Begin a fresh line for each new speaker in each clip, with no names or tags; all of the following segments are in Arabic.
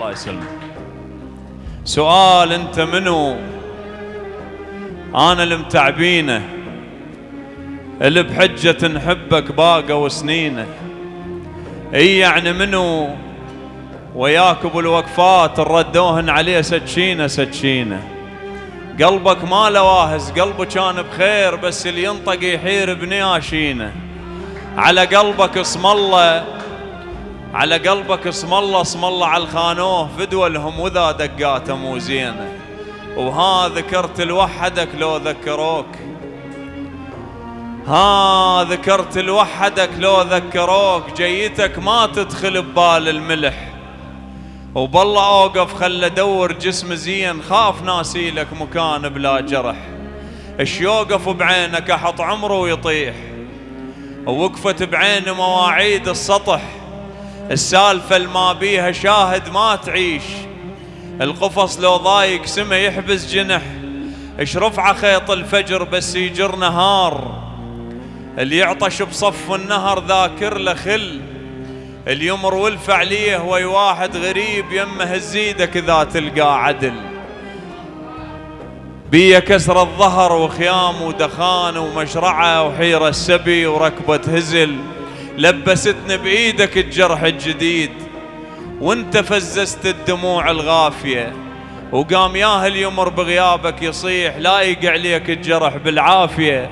الله يسلمك. سؤال انت منو؟ أنا المتعبينه اللي بحجة نحبك باقوا سنينه اي يعني منو؟ وياك بالوقفات ردوهن عليه سكينه سكينه قلبك ما لواهز قلبه كان بخير بس اللي ينطق يحير بنياشينه. على قلبك اسم الله على قلبك اسم الله اسم الله على الخانوه. فدوى لهم وذا دقاته مو زينة. وها ذكرت لوحدك لو ذكروك. ها ذكرت لوحدك لو ذكروك. جيتك ما تدخل ببال الملح. وبالله أوقف خل أدور جسم زين. خاف ناسي لك مكان بلا جرح. اش يوقف بعينك؟ أحط عمره ويطيح. ووقفت بعين مواعيد السطح. السالفة الما بيها شاهد ما تعيش. القفص لو ضايق سما يحبس جنح. اش رفع خيط الفجر بس يجر نهار. اللي يعطش بصف النهر ذاكر له خل. اليمر والفعلية وي واحد غريب يمه هزيدك إذا تلقى عدل. بيا كسر الظهر وخيام ودخان ومشرعة وحيرة السبي وركبة هزل. لبستني بإيدك الجرح الجديد وانت فززت الدموع الغافية وقام ياهل يمر بغيابك يصيح لايق عليك الجرح بالعافية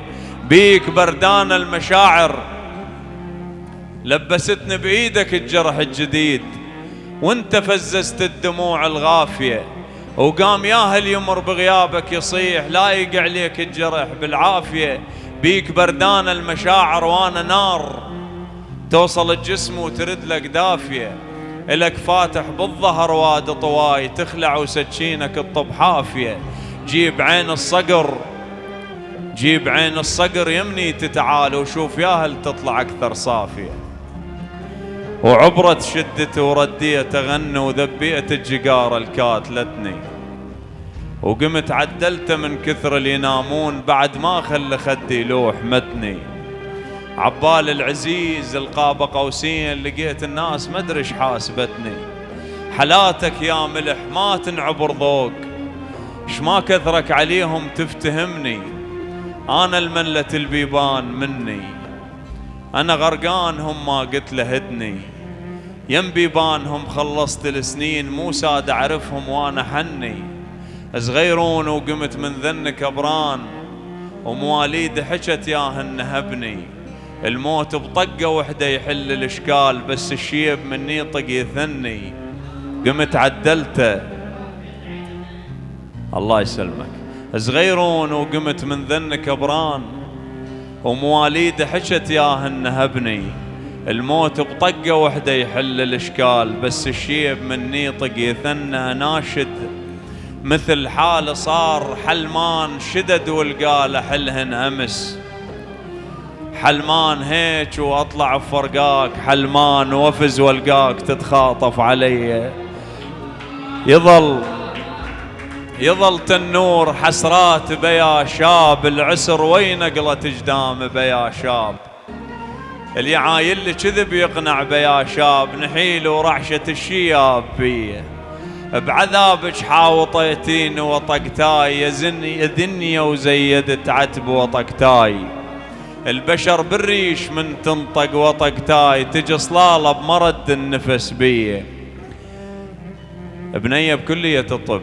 بيك بردان المشاعر. لبستني بإيدك الجرح الجديد وانت فززت الدموع الغافية وقام ياهل يمر بغيابك يصيح لايق عليك الجرح بالعافية بيك بردان المشاعر وأنا نار. توصل الجسم وترد لك دافية إلك فاتح بالظهر واد طواي تخلع وسكينك الطب حافية. جيب عين الصقر جيب عين الصقر يمني تتعال وشوف يا هل تطلع أكثر صافية. وعبرت شدته ورديت أغنى وذبيت الجقار الكاتلتني وقمت عدلته من كثر اللي ينامون بعد ما خلى خدي لوح متني. عبال العزيز القاب قوسين لقيت الناس ما أدري حاسبتني. حلاتك يا ملح ما تنعبر ذوق اش ما كثرك عليهم تفتهمني. أنا الملة البيبان مني. أنا غرقان هم ما قلت له هدني. يم بيبانهم خلصت السنين مو ساد أعرفهم وأنا حني. صغيرون وقمت من ذنك أبران ومواليد حكت ياهن هبني. الموت بطقة وحدة يحل الإشكال بس الشيب مني طق يثني. قمت عدلته الله يسلمك. صغيرون وقمت من ذن كبران ومواليد حشت ياهن هبني. الموت بطقة وحدة يحل الإشكال بس الشيب مني طق يثنى ناشد. مثل حال صار حلمان شدد والقال حلهن أمس. حلمان هيك وأطلع بفرقاك حلمان وافز والقاك تتخاطف علي. يظل يظل تنور حسرات بيا شاب العسر وين قلت جدام بيا شاب. اللي عايل كذب يقنع بيا شاب نحيل ورعشة الشياب بيه بعذابك حاوطيتين وطقتاي يا دنيا وزيدت عتب وطقتاي. البشر بالريش من تنطق وطق تاي تجي صلالة بمرد النفس بيه بنية بكلية الطب.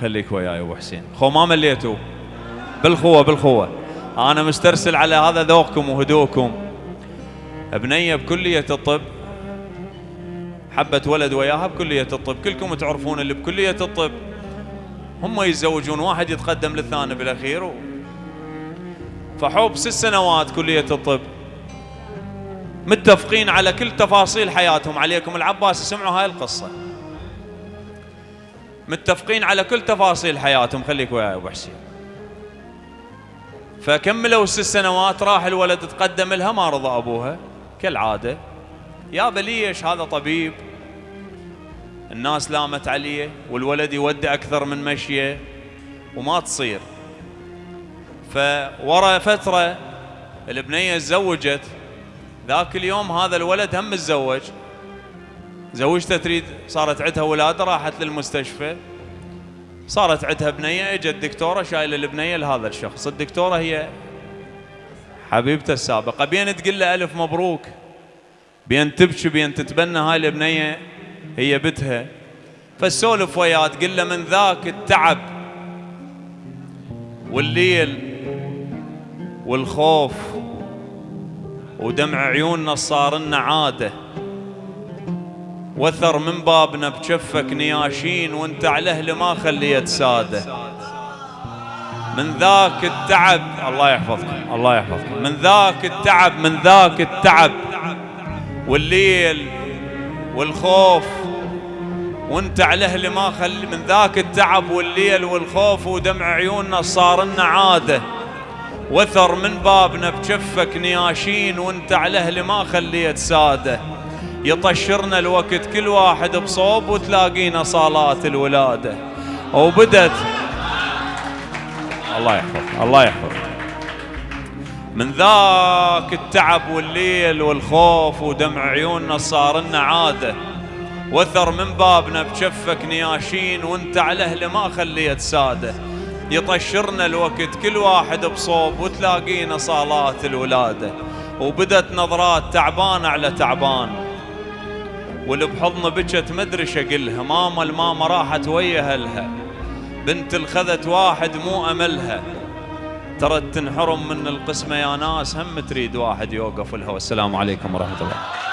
خليك وياي ابو حسين. خو ما مليتوا بالخوة بالخوة. أنا مسترسل على هذا ذوقكم وهدوءكم. بنية بكلية الطب. حبت ولد وياها بكلية الطب. كلكم تعرفون اللي بكلية الطب. هم يتزوجون واحد يتقدم للثاني بالأخير. فحوب ست سنوات كلية الطب. متفقين على كل تفاصيل حياتهم. عليكم العباس سمعوا هاي القصة. متفقين على كل تفاصيل حياتهم. خليك وياي أبو حسين. فكملوا ست سنوات راح الولد تقدم لها ما رضى أبوها. كالعادة. يا بليش هذا طبيب؟ الناس لامت عليه والولد يودي أكثر من مشية وما تصير. فورا فترة البنية تزوجت. ذاك اليوم هذا الولد هم متزوج زوجته تريد صارت عندها ولادة راحت للمستشفى. صارت عندها بنية إجت الدكتورة شايلة البنية لهذا الشخص. الدكتورة هي حبيبته السابقة. بين تقول له ألف مبروك. بين تبكي بين تتبنى هاي البنية هي بتها فالسولف وياه تقول له من ذاك التعب والليل والخوف ودمع عيوننا صار لنا عادة. وثر من بابنا بجفك نياشين وانت على أهل ما خليت سادة. من ذاك التعب الله يحفظكم الله يحفظكم. من ذاك التعب من ذاك التعب. والليل والخوف وانت على أهل ما خلي من ذاك التعب والليل والخوف ودمع عيوننا صار لنا عادة. وثر من بابنا بجفك نياشين وانت على أهل ما خليت ساده. يطشرنا الوقت كل واحد بصوب وتلاقينا صالات الولادة. وبدت الله يحفظ الله يحفظ من ذاك التعب والليل والخوف ودمع عيوننا صار لنا عادة. وثر من بابنا بشفك نياشين وانت على اهله ما خليت ساده. يطشرنا الوقت كل واحد بصوب وتلاقينا صالات الولادة. وبدت نظرات تعبان على تعبان. واللي بحضن بكت مدري شقلها ماما الماما راحت ويا أهلها. بنت الخذت واحد مو أملها. ترى تنحرم من القسمة يا ناس هم تريد واحد يوقف لها والسلام عليكم ورحمة الله.